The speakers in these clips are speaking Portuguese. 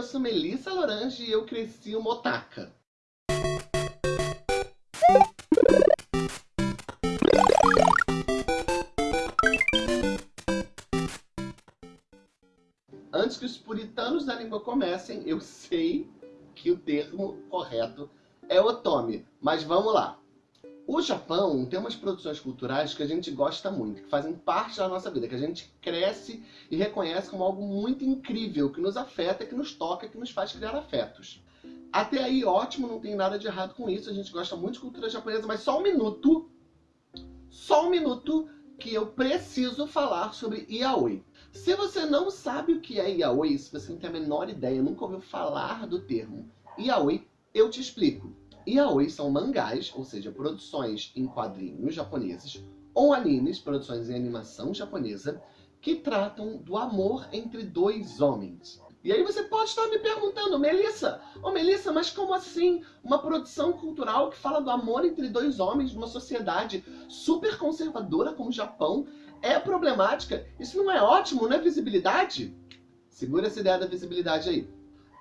Eu sou Melissa Lorange e eu cresci uma otaka. Antes que os puritanos da língua comecem, eu sei que o termo correto é otome, mas vamos lá. O Japão tem umas produções culturais que a gente gosta muito, que fazem parte da nossa vida, que a gente cresce e reconhece como algo muito incrível, que nos afeta, que nos toca, que nos faz criar afetos. Até aí, ótimo, não tem nada de errado com isso, a gente gosta muito de cultura japonesa, mas só um minuto, só um minuto, que eu preciso falar sobre yaoi. Se você não sabe o que é yaoi, se você não tem a menor ideia, nunca ouviu falar do termo yaoi, eu te explico. Yaoi são mangás, ou seja, produções em quadrinhos japoneses, ou animes, produções em animação japonesa, que tratam do amor entre dois homens. E aí você pode estar me perguntando, Melissa, oh Melissa, mas como assim uma produção cultural que fala do amor entre dois homens numa sociedade super conservadora como o Japão é problemática? Isso não é ótimo, não é visibilidade? Segura essa ideia da visibilidade aí.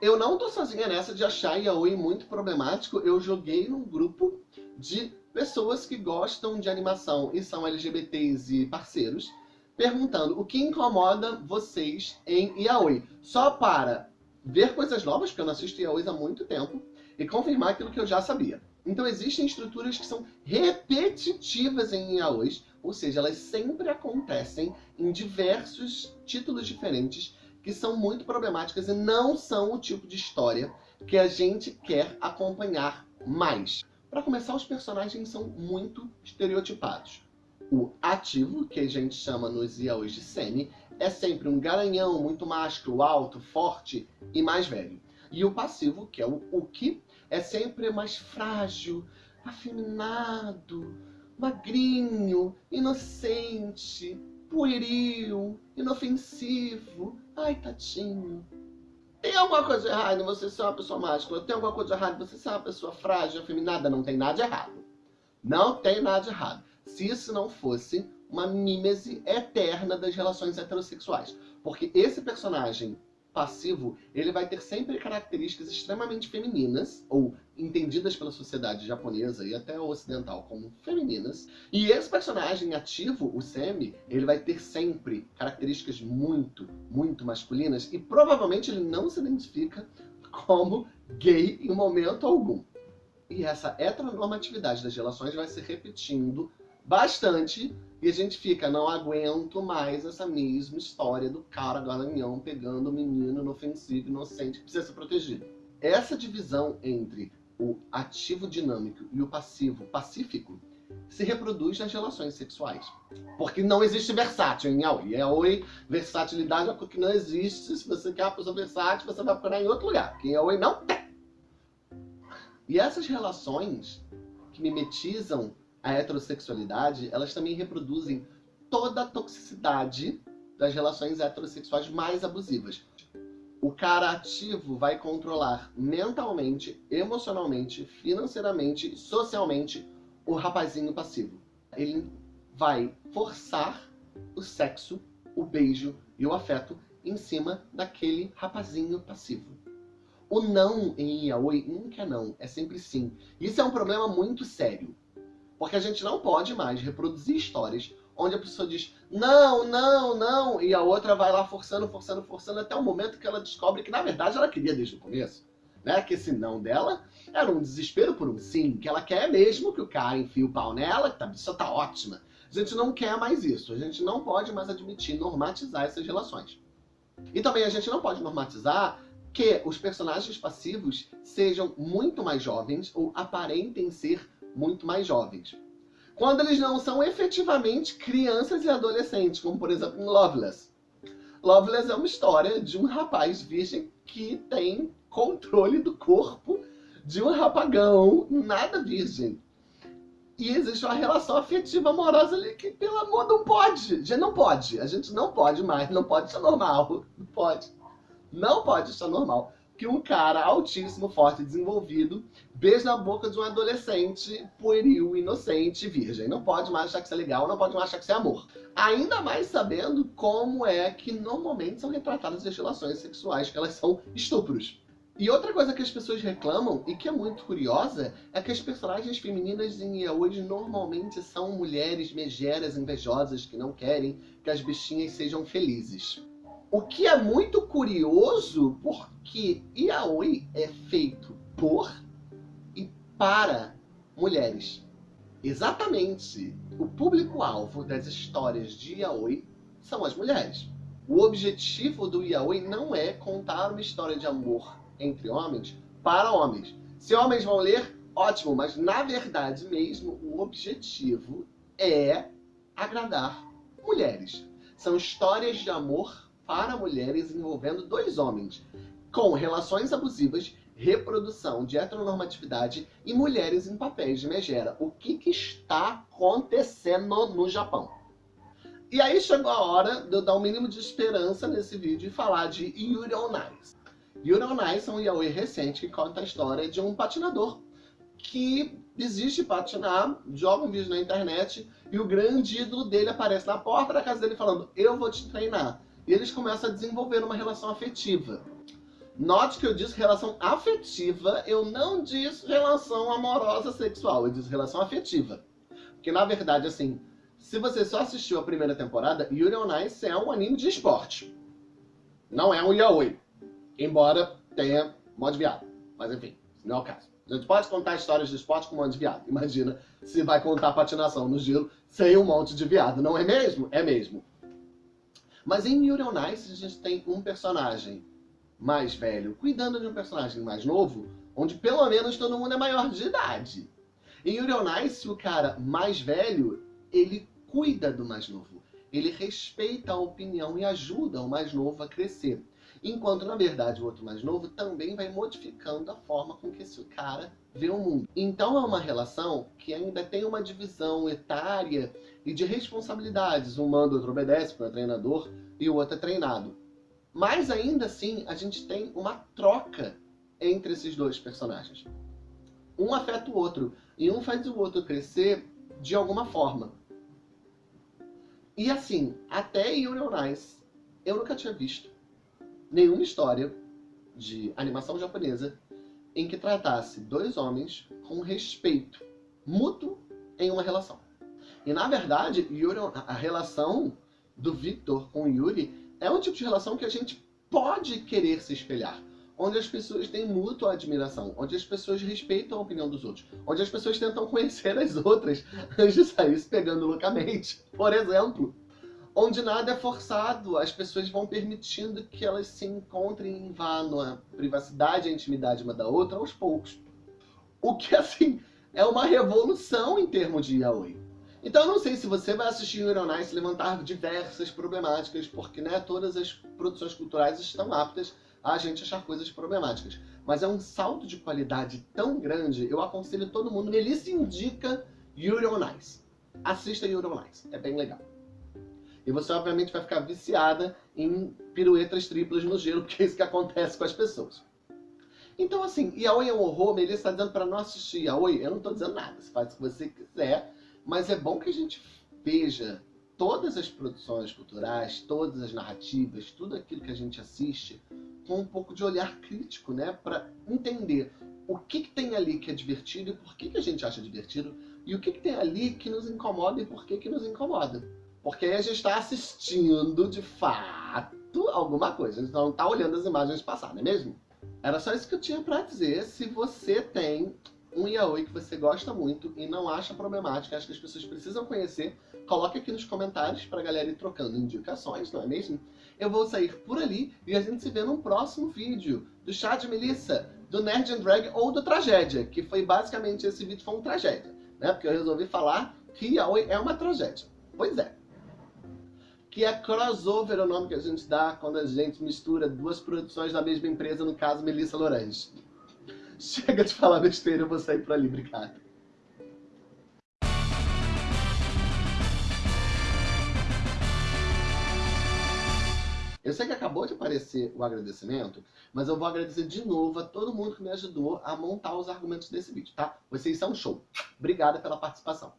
Eu não tô sozinha nessa de achar yaoi muito problemático. Eu joguei num grupo de pessoas que gostam de animação e são LGBTs e parceiros, perguntando o que incomoda vocês em yaoi. Só para ver coisas novas, porque eu não assisto yaoi há muito tempo, e confirmar aquilo que eu já sabia. Então existem estruturas que são repetitivas em yaois, ou seja, elas sempre acontecem em diversos títulos diferentes que são muito problemáticas e não são o tipo de história que a gente quer acompanhar mais. Para começar, os personagens são muito estereotipados. O ativo, que a gente chama nos yaois de semi, é sempre um garanhão muito másculo, alto, forte e mais velho. E o passivo, que é o uki, é sempre mais frágil, afeminado, magrinho, inocente, pueril, inofensivo. Ai, tadinho. Tem alguma coisa errada em você ser uma pessoa mágica? Tem alguma coisa errada em você ser uma pessoa frágil, afeminada? Não tem nada de errado. Não tem nada de errado. Se isso não fosse uma mímese eterna das relações heterossexuais. Porque esse personagem passivo, ele vai ter sempre características extremamente femininas, ou entendidas pela sociedade japonesa e até ocidental como femininas. E esse personagem ativo, o Semi, ele vai ter sempre características muito, muito masculinas e provavelmente ele não se identifica como gay em momento algum. E essa heteronormatividade das relações vai se repetindo bastante e a gente fica, não aguento mais essa mesma história do cara garanhão pegando o menino inofensivo, inocente, que precisa ser protegido. Essa divisão entre o ativo dinâmico e o passivo pacífico se reproduz nas relações sexuais. Porque não existe versátil em Yaoi. Yaoi, versatilidade é algo que não existe. Se você quer uma pessoa versátil, você vai procurar em outro lugar. Porque em Yaoi não tem. E essas relações que mimetizam a heterossexualidade, elas também reproduzem toda a toxicidade das relações heterossexuais mais abusivas. O cara ativo vai controlar mentalmente, emocionalmente, financeiramente, socialmente o rapazinho passivo. Ele vai forçar o sexo, o beijo e o afeto em cima daquele rapazinho passivo. O não em yaoi nunca é não, é sempre sim. Isso é um problema muito sério. Porque a gente não pode mais reproduzir histórias onde a pessoa diz não, não, não, e a outra vai lá forçando, forçando, forçando, até o momento que ela descobre que na verdade ela queria desde o começo. Né? Que esse não dela era um desespero por um sim, que ela quer mesmo que o cara enfie o pau nela, que a pessoa tá ótima. A gente não quer mais isso, a gente não pode mais admitir, normatizar essas relações. E também a gente não pode normatizar que os personagens passivos sejam muito mais jovens ou aparentem ser muito mais jovens. Quando eles não são efetivamente crianças e adolescentes, como por exemplo em Loveless. Loveless é uma história de um rapaz virgem que tem controle do corpo de um rapagão nada virgem. E existe uma relação afetiva amorosa ali que, pelo amor, não pode. Gente não pode. A gente não pode mais. Não pode ser normal. Não pode. Não pode ser normal. Que um cara altíssimo, forte, desenvolvido, beija na boca de um adolescente pueril, inocente, virgem. Não pode mais achar que isso é legal, não pode mais achar que isso é amor. Ainda mais sabendo como é que normalmente são retratadas as relações sexuais, que elas são estupros. E outra coisa que as pessoas reclamam, e que é muito curiosa, é que as personagens femininas em yaoi normalmente são mulheres megeras, invejosas, que não querem que as bichinhas sejam felizes. O que é muito curioso, porque yaoi é feito por e para mulheres. Exatamente. O público-alvo das histórias de yaoi são as mulheres. O objetivo do yaoi não é contar uma história de amor entre homens para homens. Se homens vão ler, ótimo, mas na verdade mesmo o objetivo é agradar mulheres. São histórias de amor para mulheres envolvendo dois homens, com relações abusivas, reprodução de heteronormatividade e mulheres em papéis de megera. O que, que está acontecendo no Japão? E aí chegou a hora de eu dar o um mínimo de esperança nesse vídeo e falar de Yuri on Ice. Yuri on Ice é um yaoi recente que conta a história de um patinador que desiste de patinar, joga um vídeo na internet e o grande ídolo dele aparece na porta da casa dele falando eu vou te treinar. E eles começam a desenvolver uma relação afetiva. Note que eu disse relação afetiva, eu não disse relação amorosa sexual, eu disse relação afetiva. Porque na verdade, assim, se você só assistiu a primeira temporada, Yuri on Ice é um anime de esporte. Não é um yaoi. Embora tenha mod viado. Mas enfim, não é o caso. A gente pode contar histórias de esporte com um monte de viado. Imagina se vai contar patinação no gelo sem um monte de viado. Não é mesmo? É mesmo. Mas em Yuri on Ice a gente tem um personagem mais velho cuidando de um personagem mais novo, onde pelo menos todo mundo é maior de idade. Em Yuri on Ice, o cara mais velho, ele cuida do mais novo. Ele respeita a opinião e ajuda o mais novo a crescer. Enquanto, na verdade, o outro mais novo também vai modificando a forma com que esse cara vê o mundo. Então é uma relação que ainda tem uma divisão etária e de responsabilidades. Um manda, outro obedece, porque é treinador, e o outro é treinado. Mas ainda assim, a gente tem uma troca entre esses dois personagens. Um afeta o outro, e um faz o outro crescer de alguma forma. E assim, até Yuri on eu nunca tinha visto nenhuma história de animação japonesa em que tratasse dois homens com respeito mútuo em uma relação. E na verdade, Yuri, a relação do Victor com Yuri é um tipo de relação que a gente pode querer se espelhar. Onde as pessoas têm mútua admiração, onde as pessoas respeitam a opinião dos outros, onde as pessoas tentam conhecer as outras antes de sair se pegando loucamente, por exemplo. Onde nada é forçado, as pessoas vão permitindo que elas se encontrem em vá na privacidade e intimidade uma da outra aos poucos. O que, assim, é uma revolução em termos de yaoi. Então eu não sei se você vai assistir Yuri on Ice levantar diversas problemáticas, porque né, todas as produções culturais estão aptas a gente achar coisas problemáticas. Mas é um salto de qualidade tão grande, eu aconselho todo mundo, Melissa indica Yuri on Ice. Assista Yuri on Ice, é bem legal. E você obviamente vai ficar viciada em piruetas triplas no gelo, porque é isso que acontece com as pessoas. Então assim, Yaoi é um horror, Melissa está dizendo para não assistir Yaoi, eu não estou dizendo nada, você faz o que você quiser, mas é bom que a gente veja todas as produções culturais, todas as narrativas, tudo aquilo que a gente assiste, com um pouco de olhar crítico, né? Para entender o que, que, tem ali que é divertido e por que, que a gente acha divertido, e o que, que tem ali que nos incomoda e por que, que nos incomoda. Porque aí a gente está assistindo, de fato, alguma coisa. A gente não está olhando as imagens passadas, não é mesmo? Era só isso que eu tinha para dizer. Se você tem um yaoi que você gosta muito e não acha problemático, acha que as pessoas precisam conhecer, coloque aqui nos comentários para a galera ir trocando indicações, não é mesmo? Eu vou sair por ali e a gente se vê num próximo vídeo do Chá de Melissa, do Nerd and Drag ou do Tragédia, que foi basicamente esse vídeo foi um tragédia, né? Porque eu resolvi falar que yaoi é uma tragédia. Pois é. Que é crossover é o nome que a gente dá quando a gente mistura duas produções da mesma empresa, no caso Melissa Lorange. Chega de falar besteira, eu vou sair por ali, obrigado. Eu sei que acabou de aparecer o agradecimento, mas eu vou agradecer de novo a todo mundo que me ajudou a montar os argumentos desse vídeo, tá? Vocês são show. Obrigada pela participação.